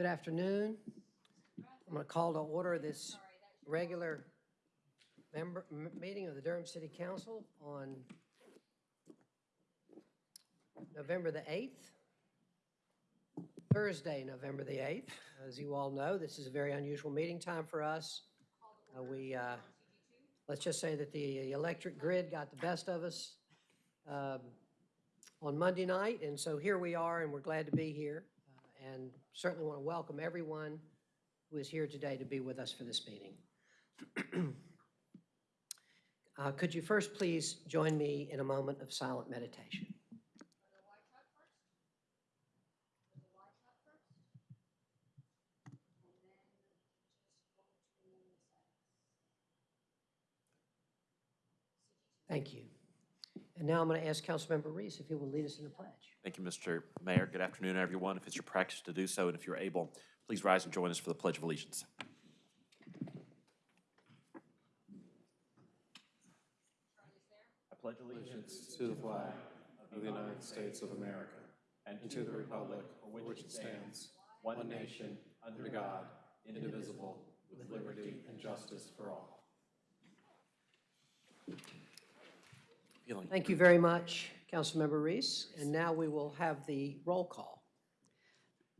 Good afternoon. I'm going to call to order this regular member, meeting of the Durham City Council on November the 8th, Thursday, November the 8th. As you all know, this is a very unusual meeting time for us. Uh, We, uh, let's just say that the electric grid got the best of us um, on Monday night, and so here we are, and we're glad to be here. And certainly want to welcome everyone who is here today to be with us for this meeting. Uh, Could you first please join me in a moment of silent meditation? Thank you. And now I'm going to ask Councilmember Reece if he will lead us in the pledge. Thank you, Mr. Mayor. Good afternoon, everyone. If it's your practice to do so, and if you're able, please rise and join us for the Pledge of Allegiance. I pledge allegiance to the flag of the United States of America and to the republic for which it stands, one nation, under God, indivisible, with liberty and justice for all. Feeling Thank you very much, Councilmember Reece. And now we will have the roll call.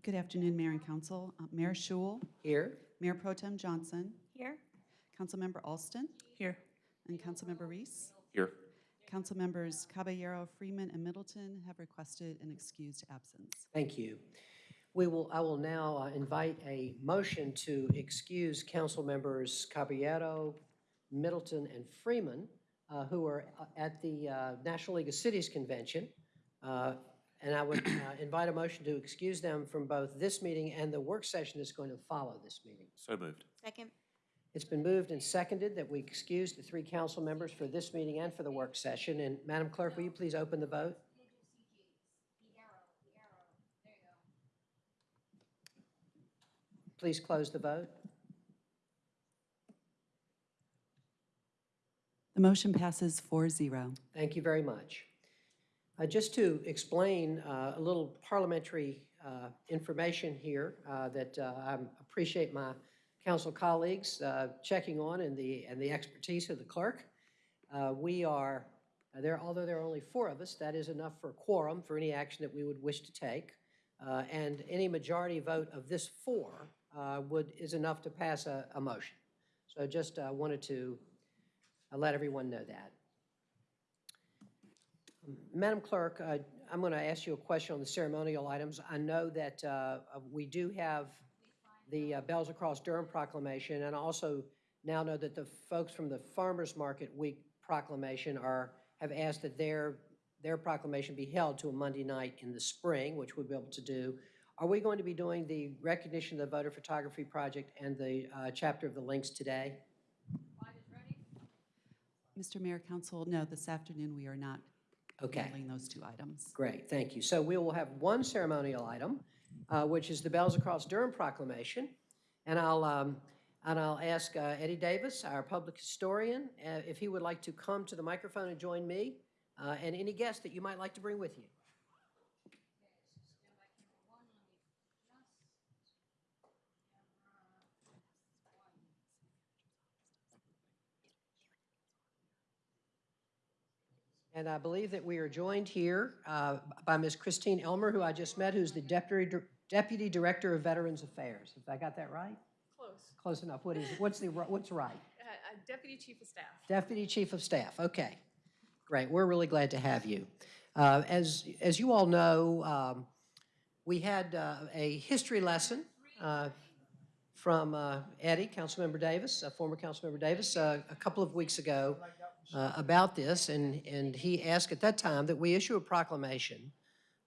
Good afternoon, Mayor and Council. Uh, Mayor Schewel, Here, Mayor Pro Tem Johnson, Here. Councilmember Alston, Here. and Councilmember Reece. here. Councilmembers Caballero, Freeman, and Middleton have requested an excused absence. thank you. We will, I will now uh, invite a motion to excuse council members Caballero, Middleton, and Freeman, uh, who are uh, at the uh, National League of Cities Convention. Uh, And I would uh, invite a motion to excuse them from both this meeting and the work session that's going to follow this meeting. So moved. Second. It's been moved and seconded that we excuse the three council members for this meeting and for the work session. And Madam Clerk, will you please open the vote? Please close the vote. The motion passes 4-0. Thank you very much. Uh, Just to explain uh, a little parliamentary uh, information here uh, that uh, I appreciate my council colleagues uh, checking on and the, and the expertise of the clerk. We are, there, although there are only four of us, that is enough for quorum for any action that we would wish to take. And any majority vote of this four would, is enough to pass a, a motion. So I just wanted to uh, let everyone know that. Madam Clerk, uh, I'm going to ask you a question on the ceremonial items. I know that uh, uh, we do have the uh, Bells Across Durham proclamation, and I also now know that the folks from the Farmers Market Week proclamation are, have asked that their, their proclamation be held to a Monday night in the spring, which we'll be able to do. Are we going to be doing the recognition of the voter photography project and the uh, chapter of the links today? Mr. Mayor, Council, no, this afternoon we are not Okay. handling those two items. Great, thank you. So we will have one ceremonial item, uh, which is the Bells Across Durham proclamation. And I'll, um, and I'll ask uh, Eddie Davis, our public historian, uh, if he would like to come to the microphone and join me, uh, and any guests that you might like to bring with you. And I believe that we are joined here uh, by Ms. Christine Elmer, who I just met, who's the Deputy Deputy Director of Veterans Affairs. Have I got that right? Close. Close enough. What is, what's the, what's right? Uh, uh, Deputy Chief of Staff. Deputy Chief of Staff, okay. Great, we're really glad to have you. Uh, As, as you all know, um, we had uh, a history lesson uh, from uh, Eddie, Councilmember Davis, uh, former Councilmember Davis, uh, a couple of weeks ago uh, about this, and, and he asked at that time that we issue a proclamation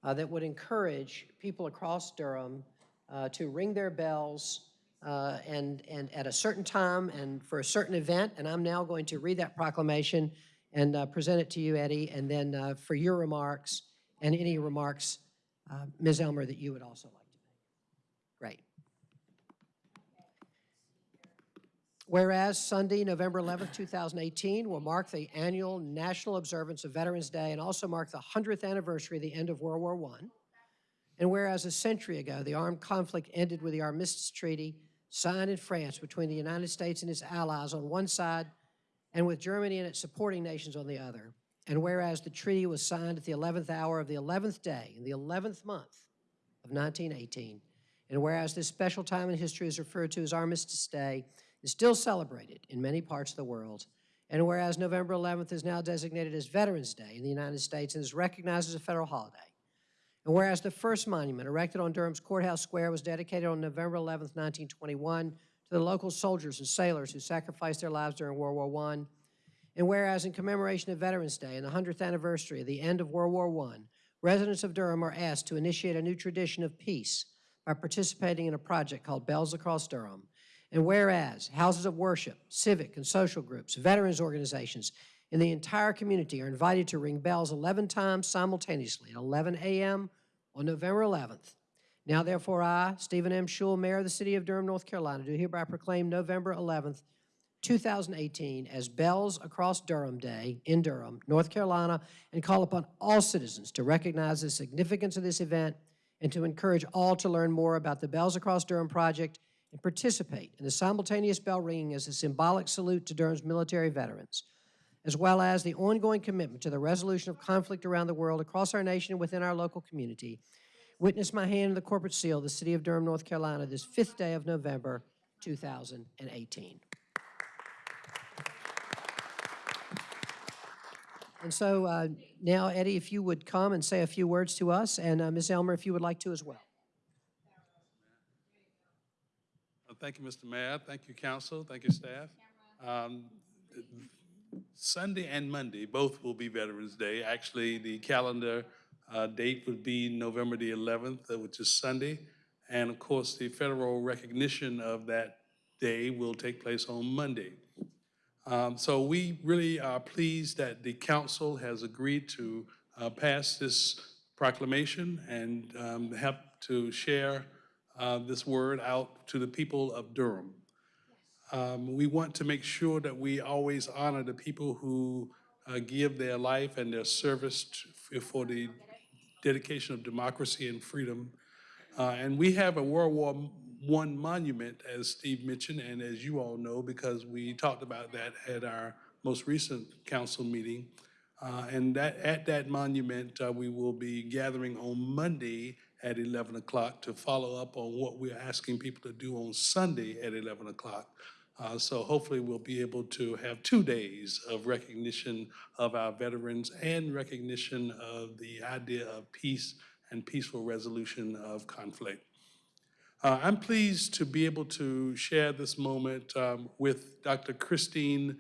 uh, that would encourage people across Durham uh, to ring their bells uh, and, and at a certain time and for a certain event. And I'm now going to read that proclamation and uh, present it to you, Eddie, and then uh, for your remarks and any remarks, Ms. Elmer, that you would also like to make. Great. Whereas Sunday, November 11th, 2018 will mark the annual national observance of Veterans Day and also mark the 100th anniversary of the end of World War I. And whereas a century ago, the armed conflict ended with the Armistice Treaty signed in France between the United States and its allies on one side and with Germany and its supporting nations on the other. And whereas the treaty was signed at the 11th hour of the 11th day in the 11th month of 1918, and whereas this special time in history is referred to as Armistice Day, is still celebrated in many parts of the world, and whereas November 11th is now designated as Veterans Day in the United States and is recognized as a federal holiday, and whereas the first monument erected on Durham's Courthouse Square was dedicated on November 11th, 1921, to the local soldiers and sailors who sacrificed their lives during World War I, and whereas in commemoration of Veterans Day and the 100th anniversary of the end of World War I, residents of Durham are asked to initiate a new tradition of peace by participating in a project called Bells Across Durham. And whereas houses of worship, civic and social groups, veterans organizations, and the entire community are invited to ring bells 11 times simultaneously at 11 a.m. on November 11th. Now therefore I, Stephen M. Schewel, Mayor of the City of Durham, North Carolina, do hereby proclaim November 11th, 2018 as Bells Across Durham Day in Durham, North Carolina, and call upon all citizens to recognize the significance of this event and to encourage all to learn more about the Bells Across Durham project and participate in the simultaneous bell ringing as a symbolic salute to Durham's military veterans, as well as the ongoing commitment to the resolution of conflict around the world, across our nation, and within our local community. Witness my hand in the corporate seal of the City of Durham, North Carolina, this fifth day of November, 2018. And so uh, now, Eddie, if you would come and say a few words to us, and uh, Ms. Elmer, if you would like to as well. Uh, Thank you, Mr. Mayor. Thank you, council. Thank you, staff. Um, Sunday and Monday, both will be Veterans Day. Actually, the calendar uh, date would be November the 11th, uh, which is Sunday. And of course, the federal recognition of that day will take place on Monday. Um, So we really are pleased that the council has agreed to uh, pass this proclamation and um, help to share uh, this word out to the people of Durham. Um, We want to make sure that we always honor the people who uh, give their life and their service t- for the dedication of democracy and freedom. Uh, And we have a World War I monument, as Steve mentioned, and as you all know, because we talked about that at our most recent council meeting. Uh, And that, at that monument, uh, we will be gathering on Monday at 11 o'clock to follow up on what we're asking people to do on Sunday at 11 o'clock. Uh, So hopefully, we'll be able to have two days of recognition of our veterans and recognition of the idea of peace and peaceful resolution of conflict. Uh, I'm pleased to be able to share this moment um, with Dr. Christine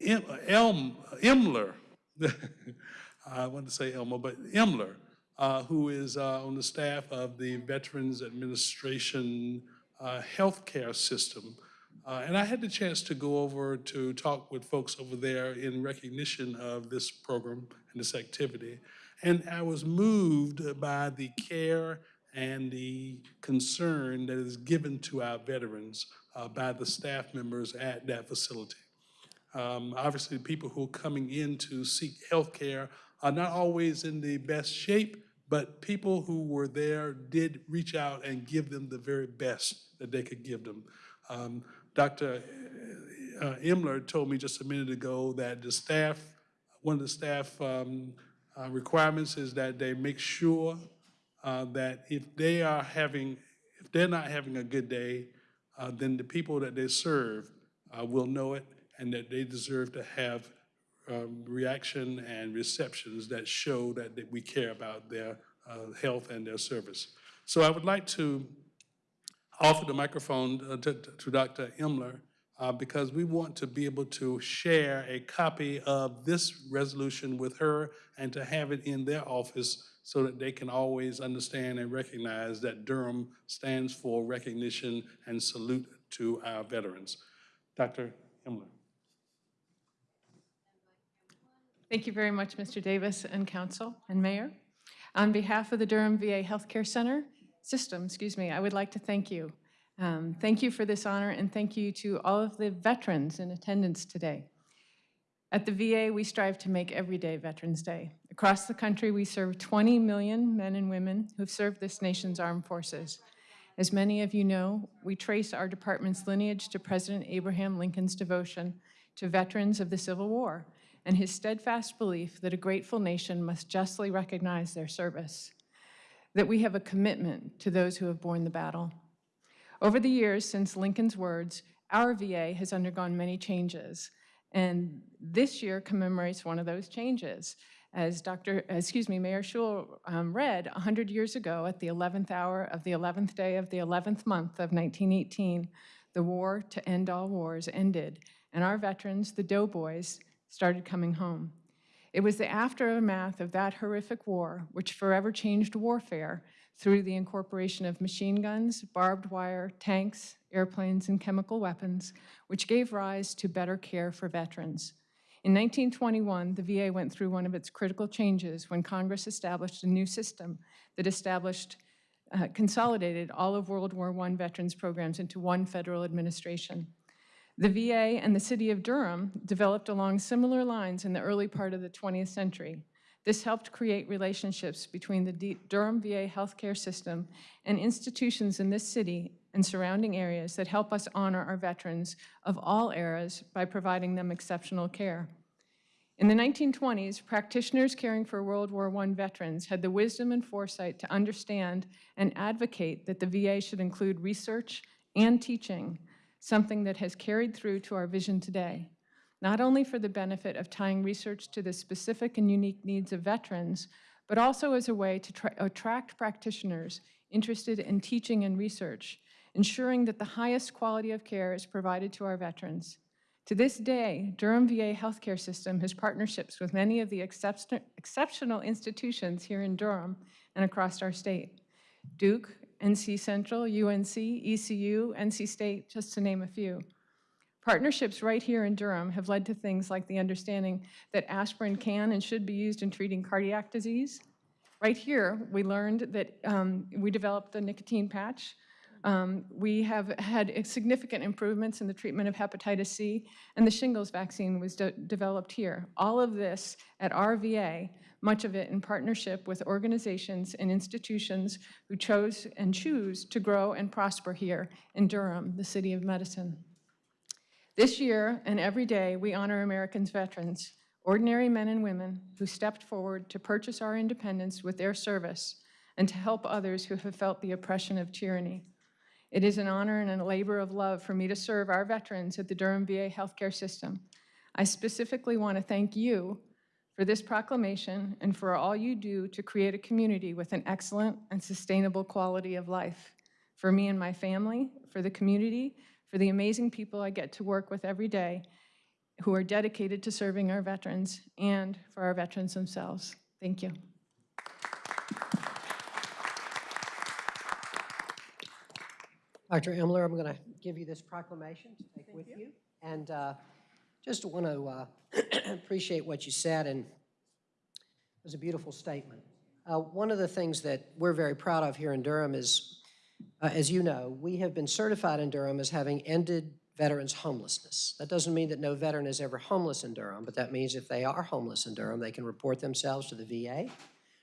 Em- Elm, Emler. I wanted to say Elmer, but Emler, uh, who is uh, on the staff of the Veterans Administration uh, Healthcare System. Uh, And I had the chance to go over to talk with folks over there in recognition of this program and this activity. And I was moved by the care and the concern that is given to our veterans uh, by the staff members at that facility. Um, Obviously, people who are coming in to seek health care are not always in the best shape, but people who were there did reach out and give them the very best that they could give them. Um, Dr. uh, Imler told me just a minute ago that the staff, one of the staff um, uh, requirements is that they make sure uh, that if they are having, if they're not having a good day, uh, then the people that they serve uh, will know it and that they deserve to have um, reaction and receptions that show that, that we care about their uh, health and their service. So I would like to offer the microphone uh, to, to Dr. Imler uh, because we want to be able to share a copy of this resolution with her and to have it in their office so that they can always understand and recognize that Durham stands for recognition and salute to our veterans. Dr. Imler. Thank you very much, Mr. Davis and council and mayor. On behalf of the Durham VA Healthcare Center System, excuse me, I would like to thank you. Um, Thank you for this honor and thank you to all of the veterans in attendance today. At the VA, we strive to make every day Veterans Day. Across the country, we serve 20 million men and women who've served this nation's armed forces. As many of you know, we trace our department's lineage to President Abraham Lincoln's devotion to veterans of the Civil War and his steadfast belief that a grateful nation must justly recognize their service, that we have a commitment to those who have borne the battle. Over the years since Lincoln's words, our VA has undergone many changes, and this year commemorates one of those changes. As Dr., excuse me, Mayor Schewel um, read, 100 years ago at the 11th hour of the 11th day of the 11th month of 1918, the war to end all wars ended, and our veterans, the doughboys, started coming home. It was the aftermath of that horrific war which forever changed warfare through the incorporation of machine guns, barbed wire, tanks, airplanes, and chemical weapons, which gave rise to better care for veterans. In 1921, the VA went through one of its critical changes when Congress established a new system that established, uh, consolidated all of World War I veterans programs into one federal administration. The VA and the city of Durham developed along similar lines in the early part of the 20th century. This helped create relationships between the Durham VA healthcare system and institutions in this city and surrounding areas that help us honor our veterans of all eras by providing them exceptional care. In the 1920s, practitioners caring for World War I veterans had the wisdom and foresight to understand and advocate that the VA should include research and teaching, something that has carried through to our vision today not only for the benefit of tying research to the specific and unique needs of veterans, but also as a way to attract practitioners interested in teaching and research, ensuring that the highest quality of care is provided to our veterans. To this day, Durham VA healthcare system has partnerships with many of the excep- exceptional institutions here in Durham and across our state. Duke, NC Central, UNC, ECU, NC State, just to name a few. Partnerships right here in Durham have led to things like the understanding that aspirin can and should be used in treating cardiac disease. Right here, we learned that um, we developed the nicotine patch. Um, we have had significant improvements in the treatment of hepatitis C, and the shingles vaccine was de developed here. All of this at RVA, much of it in partnership with organizations and institutions who chose and choose to grow and prosper here in Durham, the city of medicine. This year and every day, we honor Americans' veterans, ordinary men and women who stepped forward to purchase our independence with their service and to help others who have felt the oppression of tyranny. It is an honor and a labor of love for me to serve our veterans at the Durham VA healthcare system. I specifically want to thank you for this proclamation and for all you do to create a community with an excellent and sustainable quality of life. For me and my family, for the community, for the amazing people I get to work with every day who are dedicated to serving our veterans and for our veterans themselves. Thank you. Dr. Emler, I'm going to give you this proclamation to take with you. And uh, just want to uh, appreciate what you said, and it was a beautiful statement. Uh, One of the things that we're very proud of here in Durham is, uh, as you know, we have been certified in Durham as having ended veterans' homelessness. That doesn't mean that no veteran is ever homeless in Durham, but that means if they are homeless in Durham, they can report themselves to the VA,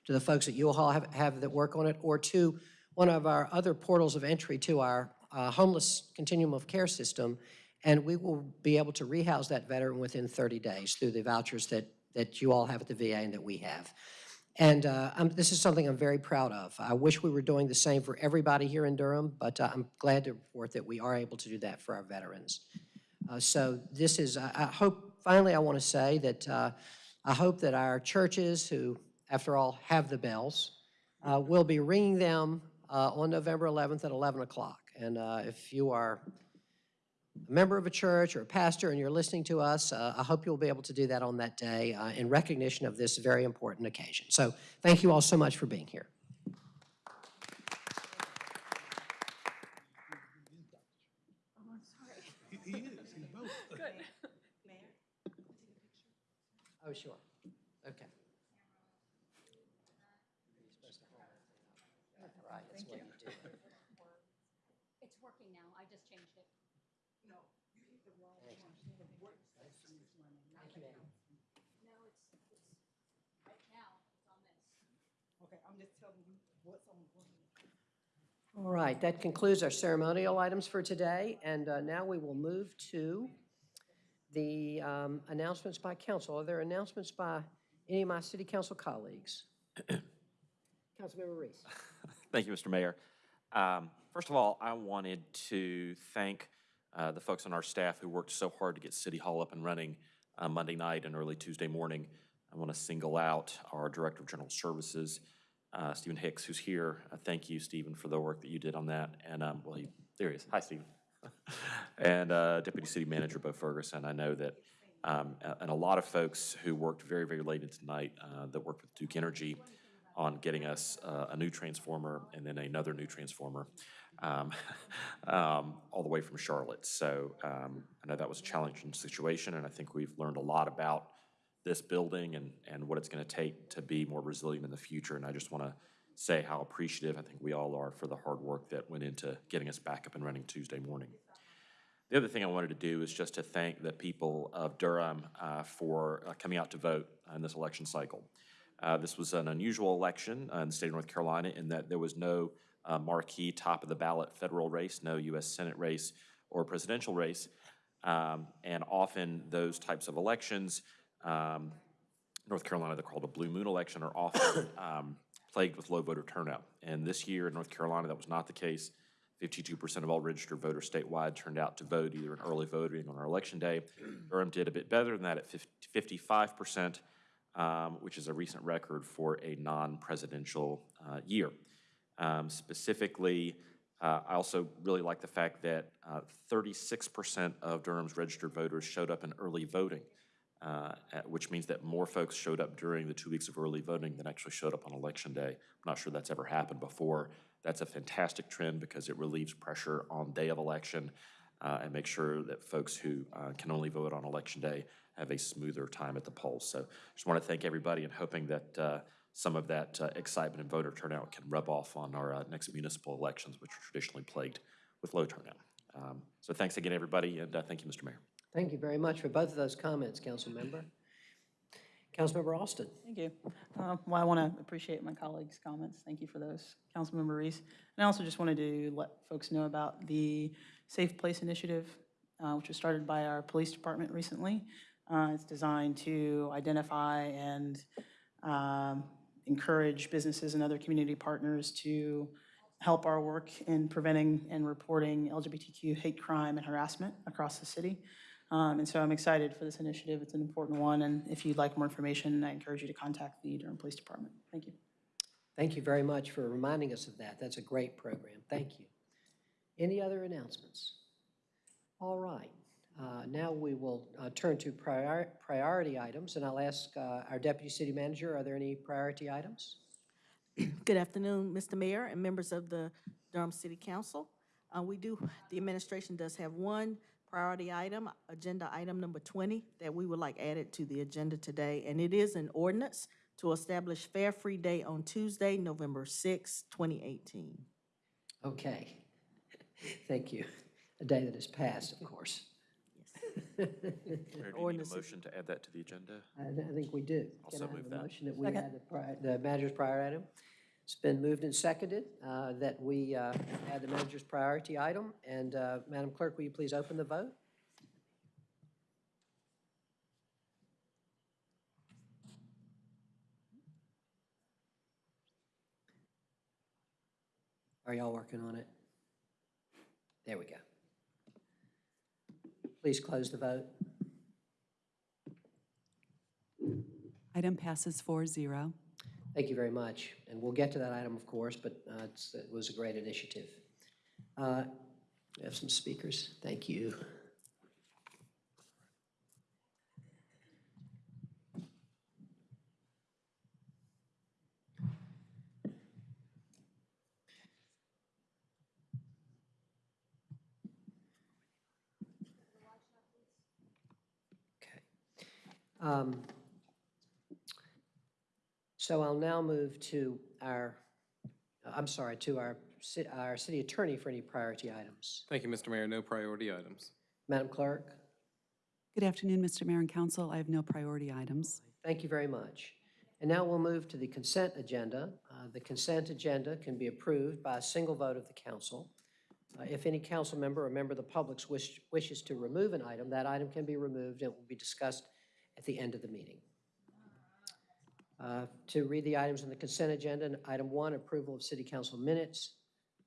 to the folks at all have, have that work on it, or to one of our other portals of entry to our uh, homeless continuum of care system, and we will be able to rehouse that veteran within 30 days through the vouchers that, that you all have at the VA and that we have. And uh, this is something I'm very proud of. I wish we were doing the same for everybody here in Durham, but uh, I'm glad to report that we are able to do that for our veterans. Uh, So this is, I I hope, finally, I want to say that uh, I hope that our churches, who, after all, have the bells, uh, will be ringing them uh, on November 11th at 11 o'clock. And if you are a member of a church or a pastor and you're listening to us, uh, I hope you'll be able to do that on that day uh, in recognition of this very important occasion. So thank you all so much for being here. He he is, he's both. Oh, sure. Okay. Right, that's what you do. It's working now, I just changed it. Thank you, ma'am. All right, that concludes our ceremonial items for today, and uh, now we will move to the um, announcements by council. Are there announcements by any of my city council colleagues? Councilmember Reece. Thank you, Mr. Mayor. Um, First of all, I wanted to thank uh, the folks on our staff who worked so hard to get City Hall up and running uh, Monday night and early Tuesday morning. I want to single out our Director of General Services, uh, Stephen Hicks, who's here. Uh, Thank you, Stephen, for the work that you did on that. And, um, well, he, there he is. Hi, Stephen. And uh, Deputy City Manager Bo Ferguson. I know that, um, and a lot of folks who worked very, very late into uh, that worked with Duke Energy on getting us uh, a new transformer and then another new transformer, um, um, all the way from Charlotte. So um, I know that was a challenging situation, and I think we've learned a lot about this building and, and what it's going to take to be more resilient in the future. And I just want to say how appreciative I think we all are for the hard work that went into getting us back up and running Tuesday morning. The other thing I wanted to do is just to thank the people of Durham uh, for uh, coming out to vote in this election cycle. Uh, This was an unusual election in the state of North Carolina in that there was no uh, marquee top-of-the-ballot federal race, no U.S. Senate race or presidential race. Um, And often, those types of elections, um, North Carolina, they're called a blue moon election, are often um, plagued with low voter turnout. And this year in North Carolina, that was not the case. Fifty-two percent of all registered voters statewide turned out to vote either in early voting or on our election day. Durham did a bit better than that at fifty-five percent, um, which is a recent record for a non-presidential uh, year. Um, Specifically, uh, I also really like the fact that uh, thirty-six percent of Durham's registered voters showed up in early voting uh, which means that more folks showed up during the two weeks of early voting than actually showed up on election day. I'm not sure that's ever happened before. That's a fantastic trend because it relieves pressure on day of election uh, and makes sure that folks who uh, can only vote on election day have a smoother time at the polls. So just want to thank everybody and hoping that uh, some of that uh, excitement and voter turnout can rub off on our uh, next municipal elections, which are traditionally plagued with low turnout. Um, So thanks again, everybody, and thank you, Mr. Mayor. Thank you very much for both of those comments, Councilmember. Councilmember Alston. Thank you. Uh, Well, I want to appreciate my colleagues' comments. Thank you for those, Councilmember Reece. And I also just wanted to let folks know about the Safe Place Initiative, uh, which was started by our police department recently. Uh, It's designed to identify and um, encourage businesses and other community partners to help our work in preventing and reporting LGBTQ hate crime and harassment across the city. Um, And so I'm excited for this initiative. It's an important one, and if you'd like more information, I encourage you to contact the Durham Police Department. Thank you. Thank you very much for reminding us of that. That's a great program. Thank you. Any other announcements? All right. Uh, Now we will uh, turn to prior- priority items, and I'll ask uh, our Deputy City Manager, are there any priority items? Good afternoon, Mr. Mayor and members of the Durham City Council. Uh, We do, the administration does have one priority item, agenda item number 20, that we would like added to the agenda today, and it is an ordinance to establish Fare Free Day on Tuesday, November 6, 2018. Okay. Thank you. A day that has passed, of course. Mayor, do you need a Ordinance motion to add that to the agenda? I th- I think we do. Also Can I move a that. motion that we Second. add the pri- the manager's prior item? It's been moved and seconded uh, that we uh, add the manager's priority item. And uh, Madam Clerk, will you please open the vote? Are y'all working on it? There we go. Please close the vote. Item passes 4-0. Thank you very much. And we'll get to that item, of course, but uh, it was a great initiative. Uh, We have some speakers. Thank you. Okay. Um, So I'll now move to our, I'm sorry, to our, our city attorney for any priority items. Thank you, Mr. Mayor. No priority items. Madam Clerk, Good afternoon, Mr. Mayor and Council. I have no priority items. thank you very much. And now we'll move to the consent agenda. Uh, The consent agenda can be approved by a single vote of the council. Uh, If any council member or member of the public wish- wishes to remove an item, that item can be removed and will be discussed at the end of the meeting. Uh, To read the items on the consent agenda, item one, approval of city council minutes.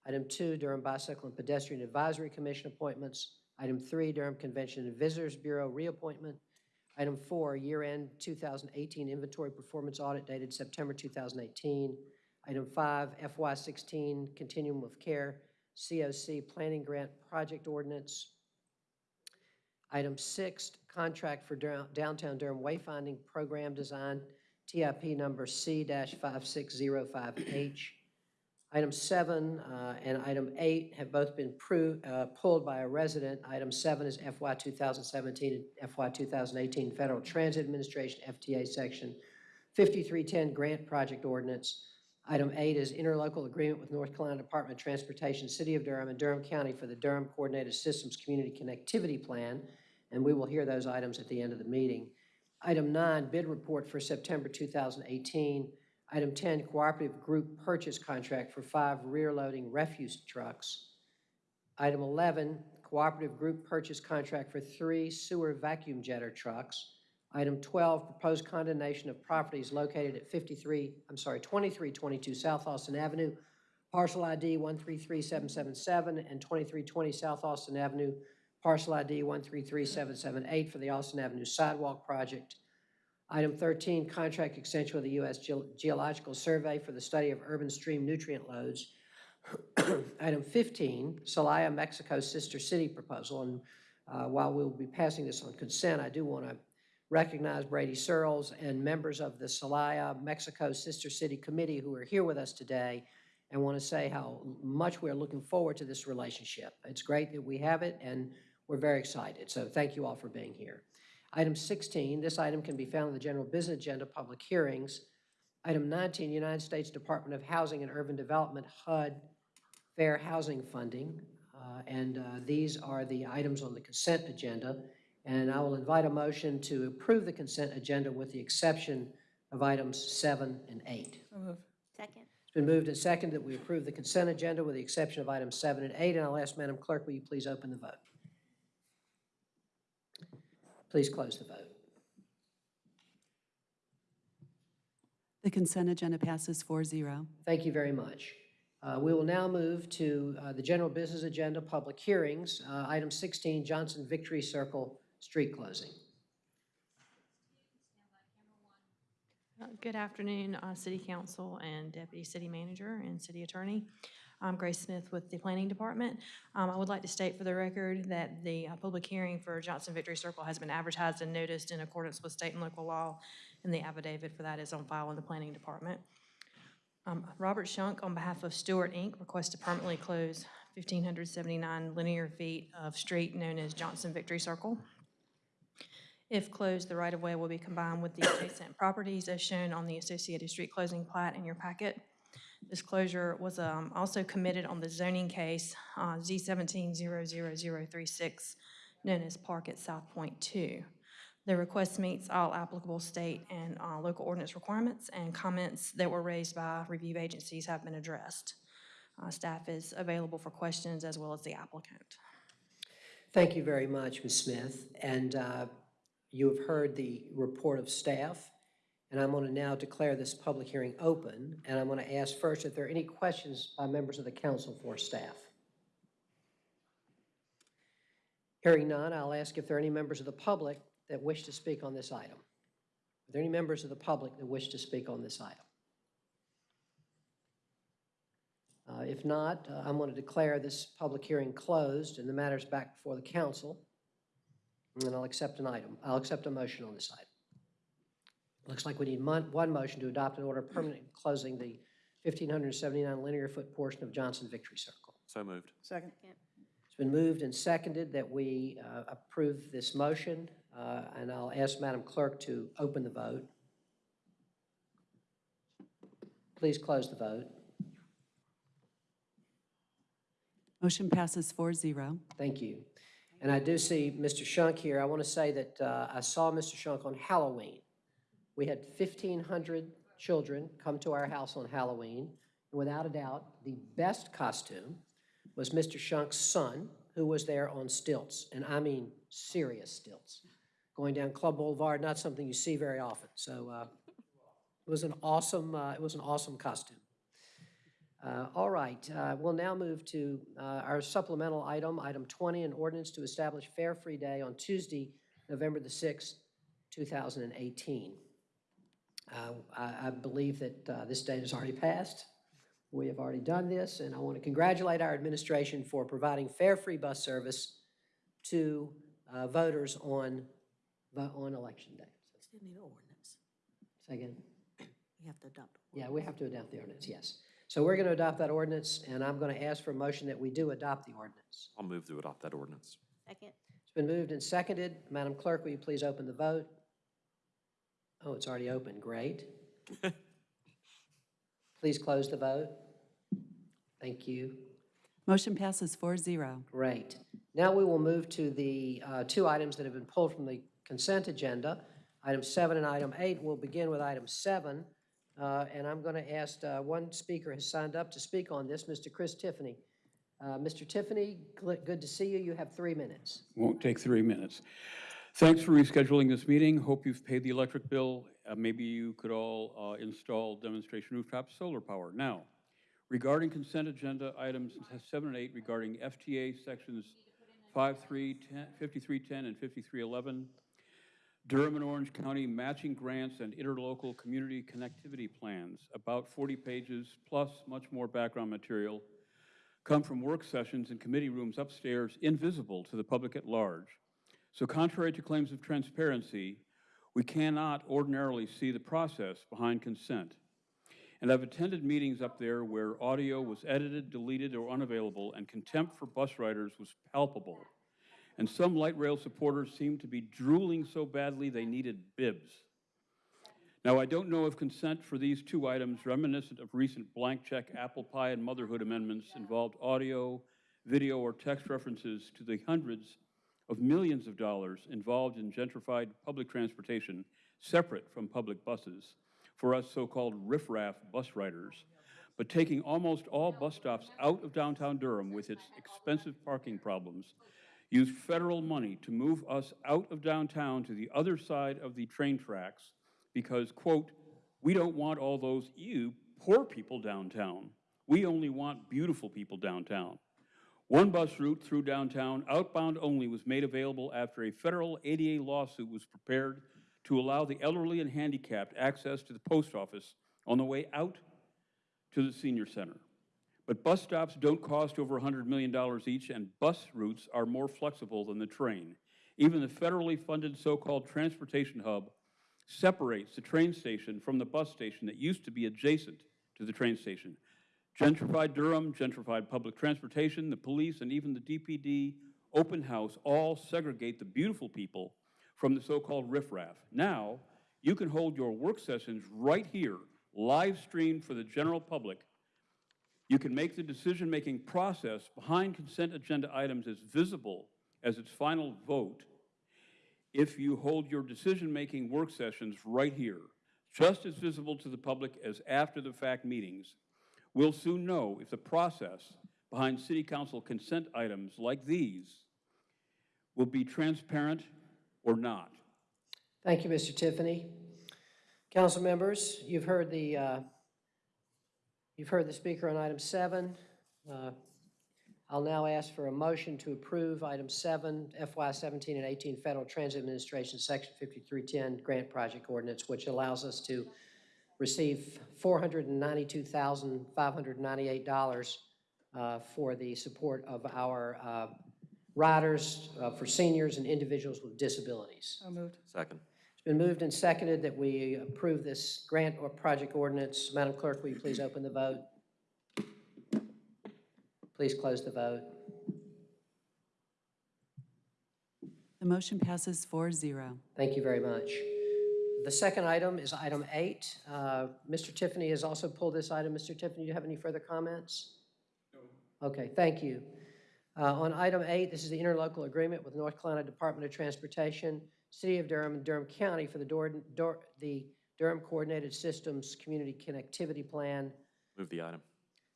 Item two, Durham Bicycle and Pedestrian Advisory Commission appointments. Item three, Durham Convention and Visitors Bureau reappointment. Item four, year-end 2018 inventory performance audit dated September 2018. Item five, FY16 Continuum of Care COC Planning Grant Project Ordinance. Item six, contract for Dur- downtown Durham wayfinding program design, TIP number C-5605H. Item seven uh, and item eight have both been uh, pulled by a resident. Item seven is FY 2017 and FY 2018 Federal Transit Administration FTA Section 5310 Grant Project Ordinance. Item eight is interlocal agreement with North Carolina Department of Transportation, City of Durham, and Durham County for the Durham Coordinated Systems Community Connectivity Plan, and we will hear those items at the end of the meeting. Item nine, bid report for September 2018. Item 10, cooperative group purchase contract for five rear-loading refuse trucks. Item 11, cooperative group purchase contract for three sewer vacuum jetter trucks. Item 12, proposed condemnation of properties located at 53, I'm sorry, 2322 South Austin Avenue, parcel ID 133777, and 2320 South Austin Avenue, parcel ID 133778 for the Austin Avenue Sidewalk Project. Item 13, contract extension with the U.S. Geo- Geological Survey for the study of urban stream nutrient loads. Item 15, Celaya, Mexico Sister City proposal. And uh, while we'll be passing this on consent, I do want to recognize Brady Searles and members of the Celaya, Mexico Sister City Committee who are here with us today and want to say how much we're looking forward to this relationship. It's great that we have it, and we're very excited. So thank you all for being here. Item 16, this item can be found in the general business agenda, public hearings. Item 19, United States Department of Housing and Urban Development, HUD, fair housing funding. Uh, And uh, these are the items on the consent agenda. And I will invite a motion to approve the consent agenda with the exception of items seven and eight. Second. It's been moved and seconded that we approve the consent agenda with the exception of items seven and eight, and I'll ask Madam Clerk, will you please open the vote? Please close the vote. The consent agenda passes 4-0. Thank you very much. Uh, We will now move to uh, the general business agenda, public hearings. Uh, Item 16, Johnson Victory Circle street closing. Uh, Good afternoon, uh, City Council and Deputy City Manager and City Attorney. I'm Grace Smith with the Planning Department. Um, I would like to state for the record that the uh, public hearing for Johnson Victory Circle has been advertised and noticed in accordance with state and local law, and the affidavit for that is on file in the Planning Department. Um, Robert Shunk, on behalf of Stewart Inc., requests to permanently close 1,579 linear feet of street known as Johnson Victory Circle. If closed, the right-of-way will be combined with the adjacent properties as shown on the associated street closing plat in your packet. This closure was um, also committed on the zoning case uh, Z17-00036, known as Park at South Point 2. The request meets all applicable state and uh, local ordinance requirements, and comments that were raised by review agencies have been addressed. Uh, Staff is available for questions as well as the applicant. Thank you very much, Ms. Smith. And uh, you have heard the report of staff, and I'm going to now declare this public hearing open, and I'm going to ask first if there are any questions by members of the council for staff. Hearing none, I'll ask if there are any members of the public that wish to speak on this item. Are there any members of the public that wish to speak on this item? Uh, If not, uh, I'm going to declare this public hearing closed and the matter's back before the council. And then I'll accept an item, I'll accept a motion on this item. Looks like we need mon- one motion to adopt an order permanently closing the 1,579 linear foot portion of Johnson Victory Circle. So moved. Second. It's been moved and seconded that we uh, approve this motion, uh, and I'll ask Madam Clerk to open the vote. Please close the vote. Motion passes 4-0. Thank you. And I do see Mr. Shunk here. I want to say that uh, I saw Mr. Shunk on Halloween. We had 1,500 children come to our house on Halloween. And without a doubt, the best costume was Mr. Shunk's son, who was there on stilts, and I mean serious stilts, going down Club Boulevard, not something you see very often. So uh, it was an awesome, uh, it was an awesome costume. Uh, All right, uh, we'll now move to uh, our supplemental item, item 20, an ordinance to establish Fare Free Day on Tuesday, November the 6th, 2018. Uh, I I believe that uh, this date has already passed. We have already done this, and I want to congratulate our administration for providing fare free bus service to uh, voters on, on election day. Still need an ordinance. Say again? We have to adopt. Yeah, we have to adopt the ordinance, yes. So we're going to adopt that ordinance, and I'm going to ask for a motion that we do adopt the ordinance. I'll move to adopt that ordinance. Second? It's been moved and seconded. Madam Clerk, will you please open the vote? Oh, it's already open, great. Please close the vote. Thank you. Motion passes 4-0. Great. Now we will move to the uh, two items that have been pulled from the consent agenda. Item seven and item eight. We'll begin with item seven. uh, And I'm going to ask, uh, one speaker has signed up to speak on this, Mr. Chris Tiffany. Uh, Mr. Tiffany, good to see you. You have three minutes. Won't take three minutes. Thanks for rescheduling this meeting. Hope you've paid the electric bill. Uh, Maybe you could all uh, install demonstration rooftop solar power. Now, regarding consent agenda items seven and eight regarding FTA sections 5310 5310 and 5311, Durham and Orange County matching grants and interlocal community connectivity plans, about 40 pages, plus much more background material, come from work sessions in committee rooms upstairs, invisible to the public at large. So contrary to claims of transparency, we cannot ordinarily see the process behind consent. And I've attended meetings up there where audio was edited, deleted, or unavailable, and contempt for bus riders was palpable. And some light rail supporters seemed to be drooling so badly they needed bibs. Now, I don't know if consent for these two items, reminiscent of recent blank check apple pie and motherhood amendments, involved audio, video, or text references to the hundreds of millions of dollars involved in gentrified public transportation, separate from public buses, for us so-called riffraff bus riders, but taking almost all bus stops out of downtown Durham with its expensive parking problems, used federal money to move us out of downtown to the other side of the train tracks because, quote, we don't want all those you poor people downtown. We only want beautiful people downtown. One bus route through downtown, outbound only, was made available after a federal ADA lawsuit was prepared to allow the elderly and handicapped access to the post office on the way out to the senior center. But bus stops don't cost over $100 million each, and bus routes are more flexible than the train. Even the federally funded so-called transportation hub separates the train station from the bus station that used to be adjacent to the train station. Gentrified Durham, gentrified public transportation, the police, and even the DPD open house all segregate the beautiful people from the so-called riffraff. Now, you can hold your work sessions right here, live streamed for the general public. You can make the decision-making process behind consent agenda items as visible as its final vote if you hold your decision-making work sessions right here, just as visible to the public as after-the-fact meetings. We'll soon know if the process behind city council consent items like these will be transparent or not. Thank you, Mr. Tiffany. Council members, you've heard the, uh, you've heard the speaker on item seven. Uh, I'll now ask for a motion to approve item seven, FY 17 and 18 Federal Transit Administration, Section 5310 Grant Project Ordinance, which allows us to receive $492,598 uh, for the support of our uh, riders, uh, for seniors and individuals with disabilities. So moved. Second. It's been moved and seconded that we approve this grant or project ordinance. Madam Clerk, will you please open the vote? Please close the vote. The motion passes 4-0. Thank you very much. The second item is item eight. Uh, Mr. Tiffany has also pulled this item. Mr. Tiffany, do you have any further comments? No. Okay, thank you. Uh, On item eight, this is the interlocal agreement with North Carolina Department of Transportation, City of Durham, and Durham County for the Dor- Dor- the Durham Coordinated Systems Community Connectivity Plan. Move the item.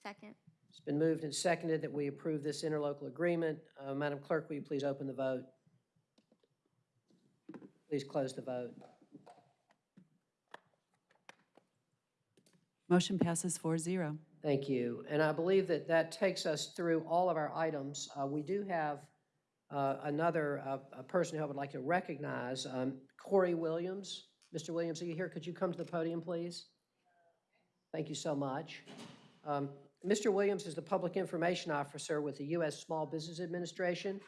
Second. It's been moved and seconded that we approve this interlocal agreement. Uh, Madam Clerk, will you please open the vote? Please close the vote. Motion passes 4-0. Thank you. And I believe that that takes us through all of our items. Uh, We do have uh, another uh, person who I would like to recognize, um, Corey Williams. Mr. Williams, are you here? Could you come to the podium, please? Thank you so much. Um, Mr. Williams is the Public Information Officer with the U.S. Small Business Administration,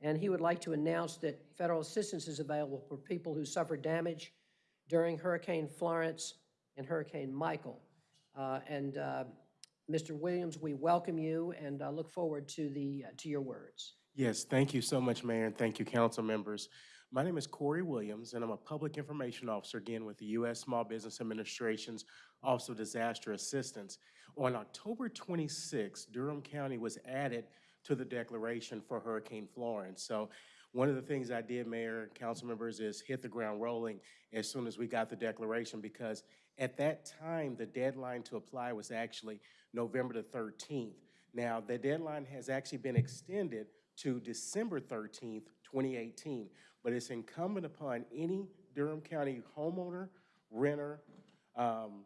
and he would like to announce that federal assistance is available for people who suffered damage during Hurricane Florence and Hurricane Michael. Uh, And uh, Mr. Williams, we welcome you and uh, look forward to the, uh, to your words. Yes, thank you so much, Mayor, and thank you, council members. My name is Corey Williams, and I'm a Public Information Officer again with the U.S. Small Business Administration's Office of Disaster Assistance. On October 26, Durham County was added to the declaration for Hurricane Florence. So one of the things I did, Mayor and council members, is hit the ground rolling as soon as we got the declaration because at that time, the deadline to apply was actually November the 13th. Now, the deadline has actually been extended to December 13th, 2018, but it's incumbent upon any Durham County homeowner, renter, um,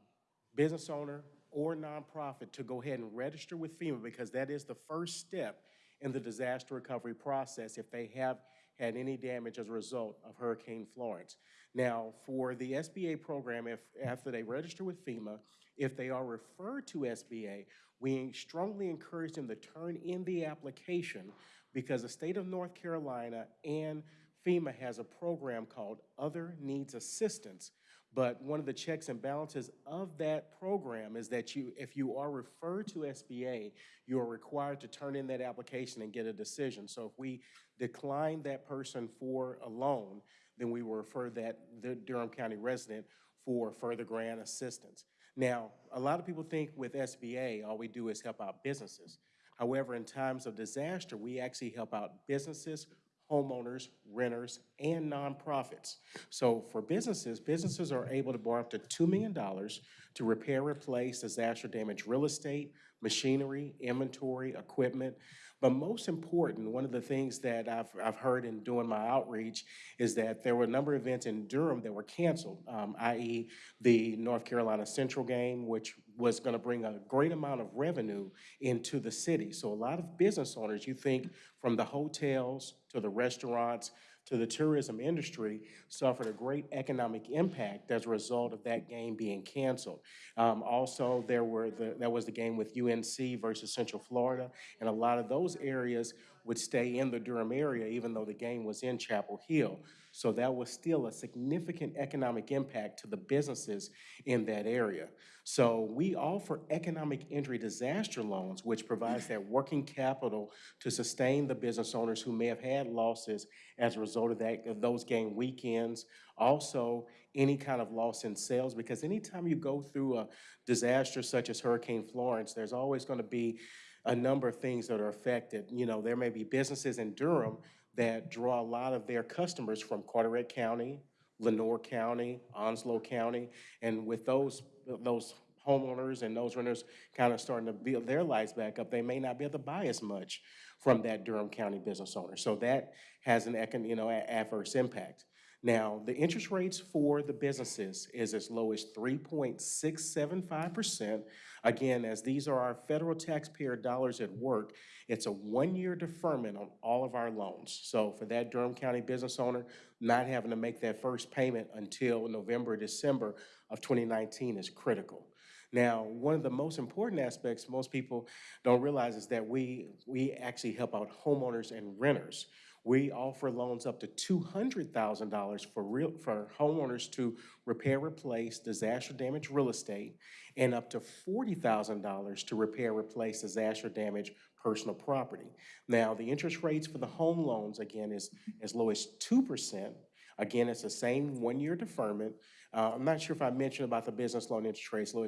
business owner, or nonprofit to go ahead and register with FEMA because that is the first step in the disaster recovery process if they have had any damage as a result of Hurricane Florence. Now, for the SBA program, if after they register with FEMA, if they are referred to SBA, we strongly encourage them to turn in the application because the state of North Carolina and FEMA has a program called Other Needs Assistance. But one of the checks and balances of that program is that you, if you are referred to SBA, you are required to turn in that application and get a decision. So if we decline that person for a loan, then we will refer that the Durham County resident for further grant assistance. Now, a lot of people think with SBA, all we do is help out businesses. However, in times of disaster, we actually help out businesses, homeowners, renters, and nonprofits. So for businesses, businesses are able to borrow up to $2 million to repair, replace disaster damaged real estate, machinery, inventory, equipment. But most important, one of the things that I've, I've heard in doing my outreach is that there were a number of events in Durham that were canceled, um, i.e. the North Carolina Central game, which was going to bring a great amount of revenue into the city. So a lot of business owners, you think from the hotels to the restaurants to the tourism industry, suffered a great economic impact as a result of that game being canceled. Um, also, there were the, that was the game with UNC versus Central Florida, and a lot of those areas would stay in the Durham area even though the game was in Chapel Hill. So that was still a significant economic impact to the businesses in that area. So we offer economic injury disaster loans, which provides that working capital to sustain the business owners who may have had losses as a result of that, of those game weekends. Also, any kind of loss in sales, because anytime you go through a disaster such as Hurricane Florence, there's always going to be a number of things that are affected. You know, there may be businesses in Durham that draw a lot of their customers from Carteret County, Lenoir County, Onslow County, and with those, those homeowners and those renters kind of starting to build their lives back up, they may not be able to buy as much from that Durham County business owner. So that has an you know, adverse impact. Now, the interest rates for the businesses is as low as three point six seven five percent. Again, as these are our federal taxpayer dollars at work, it's a one-year deferment on all of our loans. So for that Durham County business owner, not having to make that first payment until November, December of twenty nineteen is critical. Now, one of the most important aspects most people don't realize is that we, we actually help out homeowners and renters. We offer loans up to two hundred thousand dollars for real, for homeowners to repair, replace disaster damaged real estate, and up to forty thousand dollars to repair, replace disaster damaged personal property. Now, the interest rates for the home loans, again, is as low as two percent. Again, it's the same one-year deferment. Uh, I'm not sure if I mentioned about the business loan interest rate, low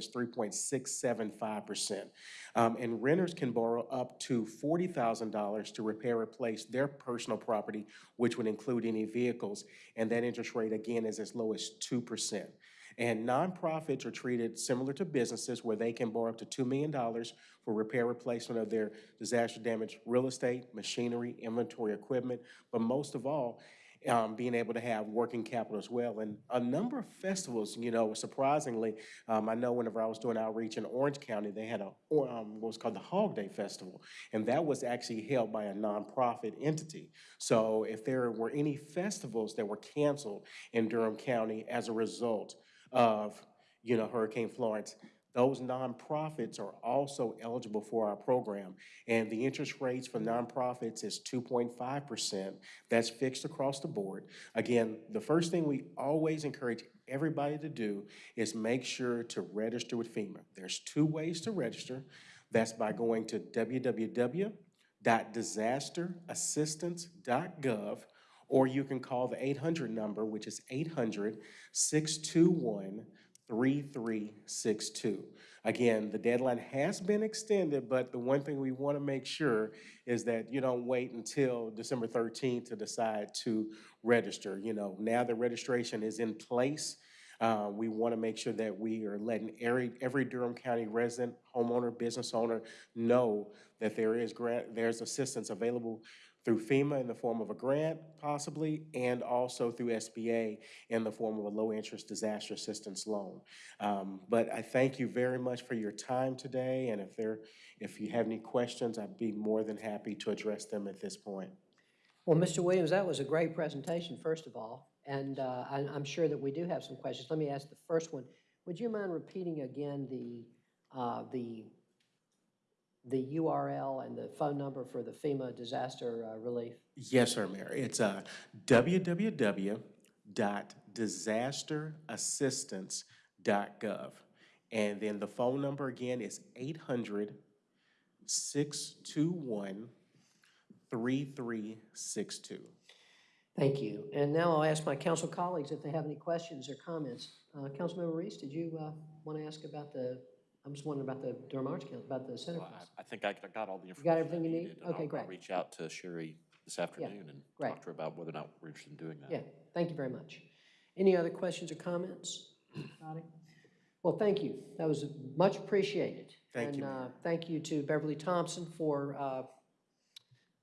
five percent. Um, and renters can borrow up to forty thousand dollars to repair, or replace their personal property, which would include any vehicles. And that interest rate, again, is as low as two percent. And nonprofits are treated similar to businesses where they can borrow up to $2 million for repair replacement of their disaster damaged real estate, machinery, inventory, equipment, but most of all, um, being able to have working capital as well. And a number of festivals, you know, surprisingly, um, I know whenever I was doing outreach in Orange County, they had a, um, what was called the Hog Day Festival. And that was actually held by a nonprofit entity. So if there were any festivals that were canceled in Durham County as a result of, you know, Hurricane Florence, those nonprofits are also eligible for our program. And the interest rates for nonprofits is 2.5%. That's fixed across the board. Again, the first thing we always encourage everybody to do is make sure to register with FEMA. There's two ways to register. That's by going to www.disasterassistance.gov, or you can call the 800 number, which is 800-621 3362. Again, the deadline has been extended, but the one thing we want to make sure is that you don't wait until December 13th to decide to register. You know, now the registration is in place. Uh, we want to make sure that we are letting every, every Durham County resident, homeowner, business owner know that there is grant, there's assistance available through FEMA in the form of a grant possibly, and also through SBA in the form of a low-interest disaster assistance loan. Um, But I thank you very much for your time today, and if there, if you have any questions, I'd be more than happy to address them at this point. Well, Mr. Williams, that was a great presentation, first of all, and uh, I- I'm sure that we do have some questions. Let me ask the first one. Would you mind repeating again the, uh, the, the URL and the phone number for the FEMA disaster uh, relief? Yes, sir, Mayor. It's uh, www.disasterassistance.gov. And then the phone number again is 800-621-3362. Thank you. And now I'll ask my council colleagues if they have any questions or comments. Uh, Councilmember Reece, did you want to ask about the, I'm just wondering about the Durham Arts Council, about the Center Well, Fest? I I think I I got all the information. You got I everything you need? needed, and Okay, I'll- great. I'll reach out to Sherry this afternoon and great. talk to her about whether or not we're interested in doing that. Yeah, thank you very much. Any other questions or comments? Anybody? Well, thank you. That was much appreciated. Thank you, And uh, thank you to Beverly Thompson for, uh,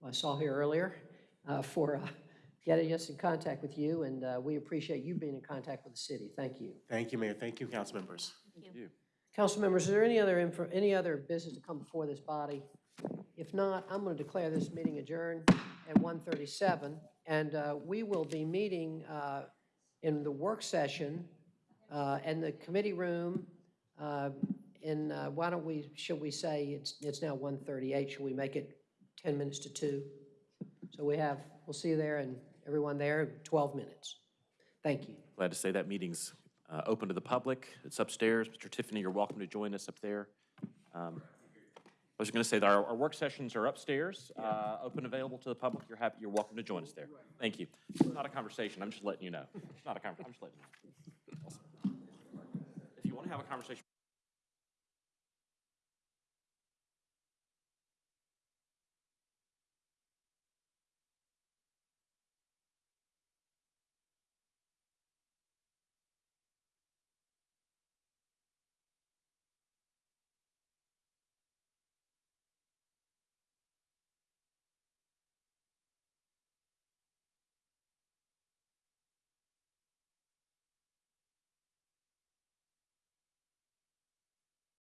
I saw here earlier, uh, for uh, getting us in contact with you, and uh, we appreciate you being in contact with the city. Thank you. Thank you, Mayor. Thank you, council members. Thank you. Council members, is there any other, any other business to come before this body? If not, I'm going to declare this meeting adjourned at 1:37, and uh, we will be meeting uh, in the work session uh, in the committee room uh, in, uh, why don't we, should we say, it's, it's now 1:38, should we make it 10 minutes to 2? So we have, we'll see you there, and everyone there, 12 minutes. Thank you. Glad to say that meeting's uh, open to the public. It's upstairs. Mr. Tiffany, you're welcome to join us up there. Um, I was going to say that our, our work sessions are upstairs, uh, open, available to the public. You're happy, you're welcome to join us there. Thank you. It's not a conversation. I'm just letting you know. It's not a conversation. I'm just letting you know. If you want to have a conversation